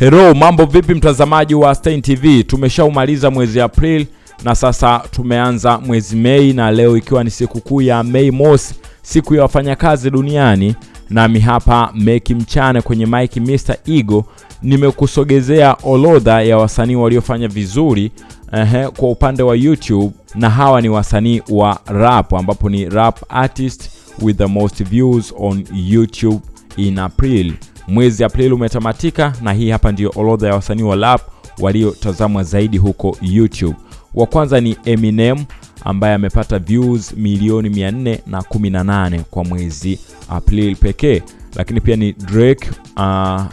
Hello, mambo vipi mtazamaji wa Stein TV? Tumeshaumaliza mwezi April na sasa tumeanza mwezi Mei, na leo ikiwa ni siku kuu ya Mei Mosi, siku ya wafanyakazi duniani, nami hapa Meki Mchane kwenye Mike Mr Ego nimekusogezea orodha ya wasanii waliofanya vizuri ehe, kwa upande wa YouTube, na hawa ni wasanii wa rap, ambapo ni rap artist with the most views on YouTube in April. Mwezi Aprili umetamatika na hii hapa ndio orodha ya wasanii wa rap waliotazamwa zaidi huko YouTube. Wa kwanza ni Eminem ambaye amepata views milioni 418 kwa mwezi Aprili pekee, lakini pia ni Drake uh,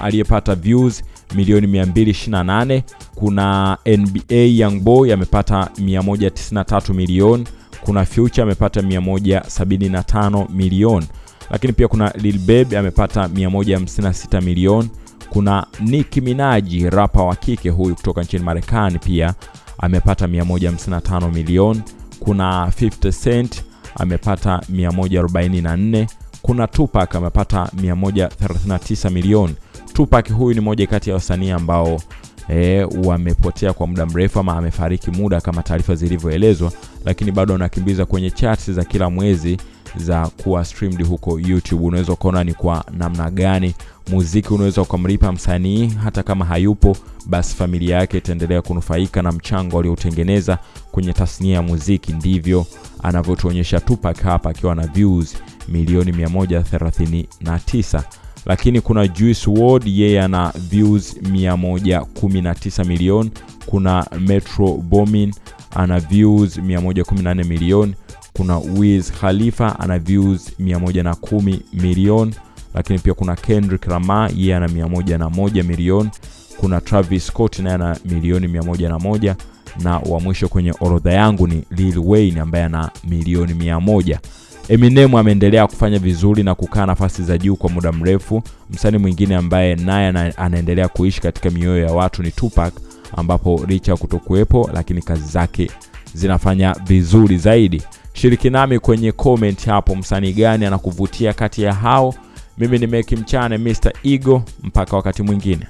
aliyepata views milioni 228. Kuna NBA Youngboy amepata 193 milioni. Kuna Future amepata 175 milioni lakini pia kuna Lil Baby amepata 156 milioni. Kuna Nicki Minaj rapa wa kike huyu kutoka nchini Marekani pia amepata 155 milioni. Kuna 50 Cent amepata 144. Kuna Tupac amepata 139 milioni. Tupac huyu ni moja kati ya wasanii ambao e, wamepotea kwa muda mrefu ama amefariki muda kama taarifa zilivyoelezwa, lakini bado anakimbiza kwenye charts za kila mwezi za kuwa streamed huko YouTube. Unaweza ukaona ni kwa namna gani muziki unaweza ukamlipa msanii hata kama hayupo, basi familia yake itaendelea kunufaika na mchango aliotengeneza kwenye tasnia ya muziki. Ndivyo anavyotuonyesha Tupac hapa akiwa na views milioni 139 lakini kuna Juice WRLD yeye ana views 119 milioni. Kuna Metro Boomin ana views 114 milioni. Kuna Wiz Khalifa ana views 110 milioni, lakini pia kuna Kendrick Lamar yeye ana 101 milioni. Kuna Travis Scott naye ana milioni 101 na wa mwisho kwenye orodha yangu ni Lil Wayne ambaye ana milioni 100. Eminem ameendelea kufanya vizuri na kukaa nafasi za juu kwa muda mrefu. Msanii mwingine ambaye naye anaendelea kuishi katika mioyo ya watu ni Tupac, ambapo licha ya kutokuwepo, lakini kazi zake zinafanya vizuri zaidi. Shiriki nami kwenye comment hapo, msanii gani anakuvutia kati ya hao? Mimi ni Meki Mchane Mr Ego, mpaka wakati mwingine.